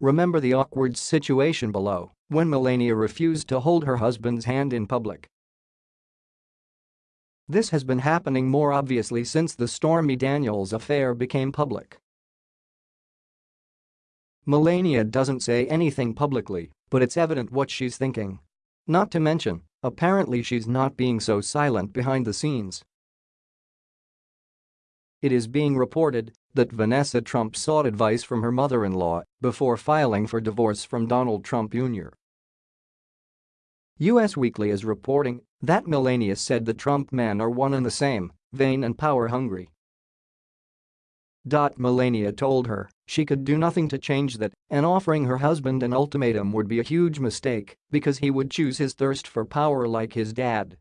Remember the awkward situation below when Melania refused to hold her husband's hand in public. This has been happening more obviously since the Stormy Daniels affair became public. Melania doesn't say anything publicly, but it's evident what she's thinking. Not to mention, apparently she's not being so silent behind the scenes. It is being reported that Vanessa Trump sought advice from her mother-in-law before filing for divorce from Donald Trump Jr. US Weekly is reporting that Melania said the Trump men are one and the same, vain and power-hungry. Melania told her she could do nothing to change that and offering her husband an ultimatum would be a huge mistake because he would choose his thirst for power like his dad.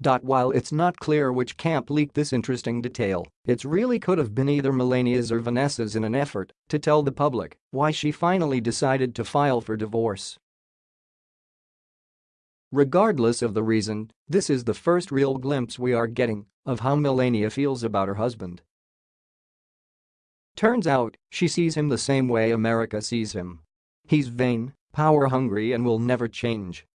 While it's not clear which camp leaked this interesting detail, it really could have been either Melania's or Vanessa's in an effort to tell the public why she finally decided to file for divorce. Regardless of the reason, this is the first real glimpse we are getting of how Melania feels about her husband. Turns out, she sees him the same way America sees him. He's vain, power-hungry and will never change.